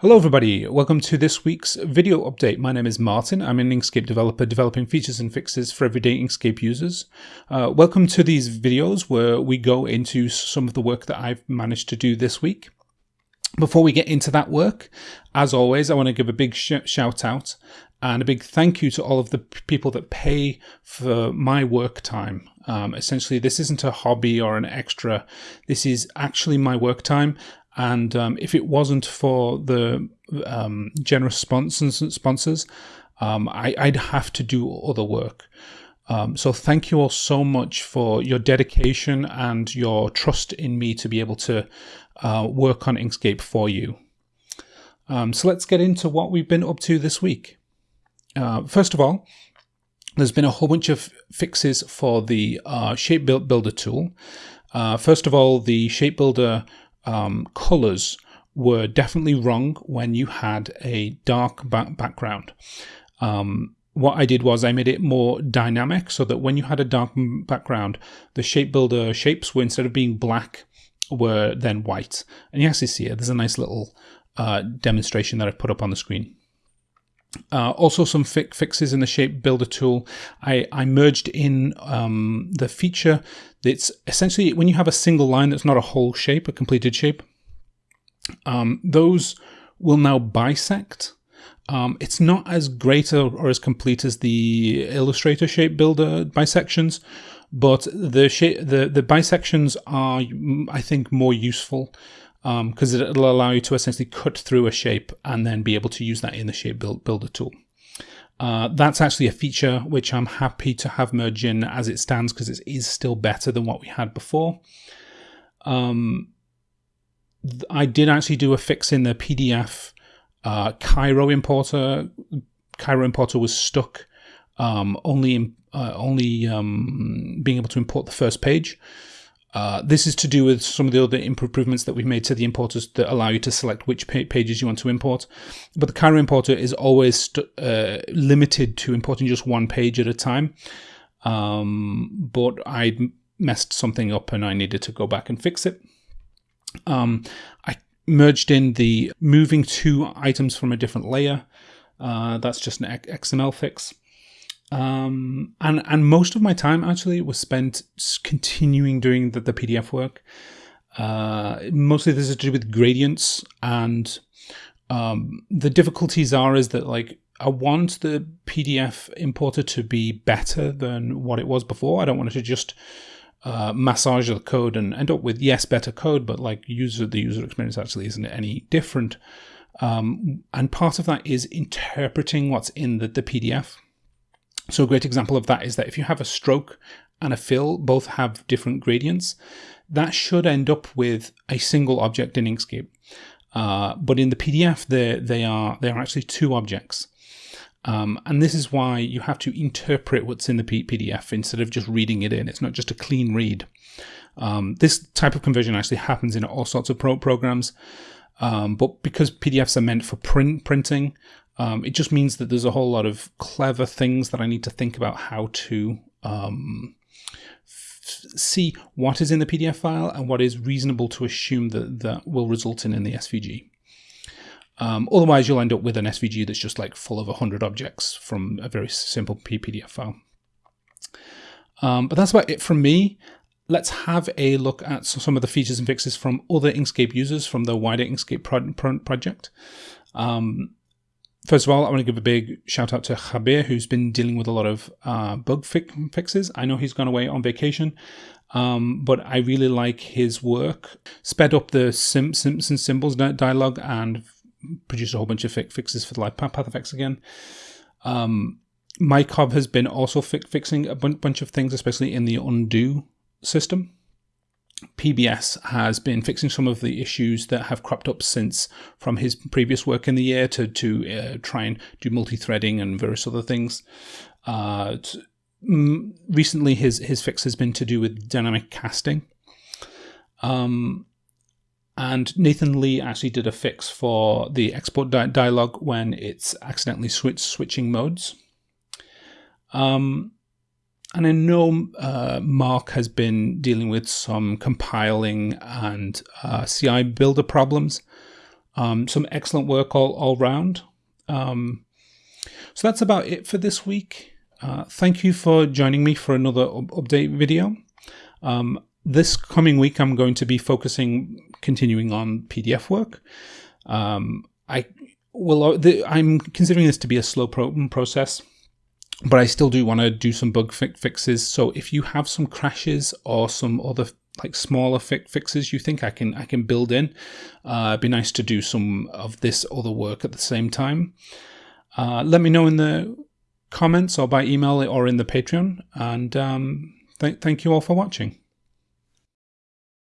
Hello everybody, welcome to this week's video update. My name is Martin, I'm an Inkscape developer developing features and fixes for everyday Inkscape users. Uh, welcome to these videos where we go into some of the work that I've managed to do this week. Before we get into that work, as always, I want to give a big sh shout out and a big thank you to all of the people that pay for my work time. Um, essentially, this isn't a hobby or an extra. This is actually my work time, and um, if it wasn't for the um, generous sponsors, sponsors um, I, would have to do other work. Um, so thank you all so much for your dedication and your trust in me to be able to uh, work on Inkscape for you. Um, so let's get into what we've been up to this week. Uh, first of all, there's been a whole bunch of fixes for the uh, Shape Builder tool. Uh, first of all, the Shape Builder um, colors were definitely wrong when you had a dark back background. Um, what I did was I made it more dynamic so that when you had a dark background, the shape builder shapes were instead of being black, were then white. And you actually see it. There's a nice little uh, demonstration that I've put up on the screen. Uh, also some fi fixes in the shape builder tool. I, I merged in um, the feature that's essentially when you have a single line that's not a whole shape, a completed shape, um, those will now bisect. Um, it's not as great or, or, as complete as the Illustrator shape builder bisections, but the shape, the the bisections are, I think, more useful because um, it'll allow you to essentially cut through a shape and then be able to use that in the shape build, builder tool. Uh, that's actually a feature which I'm happy to have merged in as it stands because it is still better than what we had before. Um, I did actually do a fix in the PDF uh, Cairo importer. Cairo importer was stuck um, only uh, only um, being able to import the first page. Uh, this is to do with some of the other improvements that we've made to the importers that allow you to select which pages you want to import. But the Cairo importer is always uh, limited to importing just one page at a time. Um, but I messed something up and I needed to go back and fix it. Um, I merged in the moving two items from a different layer. Uh, that's just an XML fix. Um, and and most of my time actually was spent continuing doing the, the PDF work. Uh, mostly this is to do with gradients, and um, the difficulties are is that like I want the PDF importer to be better than what it was before. I don't want it to just uh, massage the code and end up with yes better code, but like user the user experience actually isn't any different. Um, and part of that is interpreting what's in the, the PDF. So a great example of that is that if you have a stroke and a fill, both have different gradients, that should end up with a single object in Inkscape. Uh, but in the PDF, they are they are actually two objects, um, and this is why you have to interpret what's in the PDF instead of just reading it in. It's not just a clean read. Um, this type of conversion actually happens in all sorts of pro programs, um, but because PDFs are meant for print printing, um, it just means that there's a whole lot of clever things that I need to think about how to um, see what is in the PDF file and what is reasonable to assume that that will result in in the SVG. Um, otherwise, you'll end up with an SVG that's just like full of 100 objects from a very simple PDF file. Um, but that's about it from me. Let's have a look at some of the features and fixes from other Inkscape users from the wider Inkscape pro pro project. Um, First of all, I want to give a big shout out to Javier, who's been dealing with a lot of uh, bug fi fixes. I know he's gone away on vacation, um, but I really like his work. Sped up the Sim Simpson symbols dialogue and produced a whole bunch of fi fixes for the live path effects again. Um, Mykov has been also fi fixing a bunch of things, especially in the undo system. PBS has been fixing some of the issues that have cropped up since from his previous work in the year to to uh, try and do multi-threading and various other things. Uh, recently, his his fix has been to do with dynamic casting. Um, and Nathan Lee actually did a fix for the export di dialog when it's accidentally switch switching modes. Um, and I know uh, Marc has been dealing with some compiling and uh, CI builder problems. Um, some excellent work all, all round. Um, so that's about it for this week. Uh, thank you for joining me for another update video. Um, this coming week, I'm going to be focusing, continuing on PDF work. Um, I will. I'm considering this to be a slow pro process, but I still do want to do some bug fi fixes. So if you have some crashes or some other like smaller fi fixes you think I can I can build in, uh, it'd be nice to do some of this other work at the same time. Uh, let me know in the comments or by email or in the Patreon. And um, th thank you all for watching.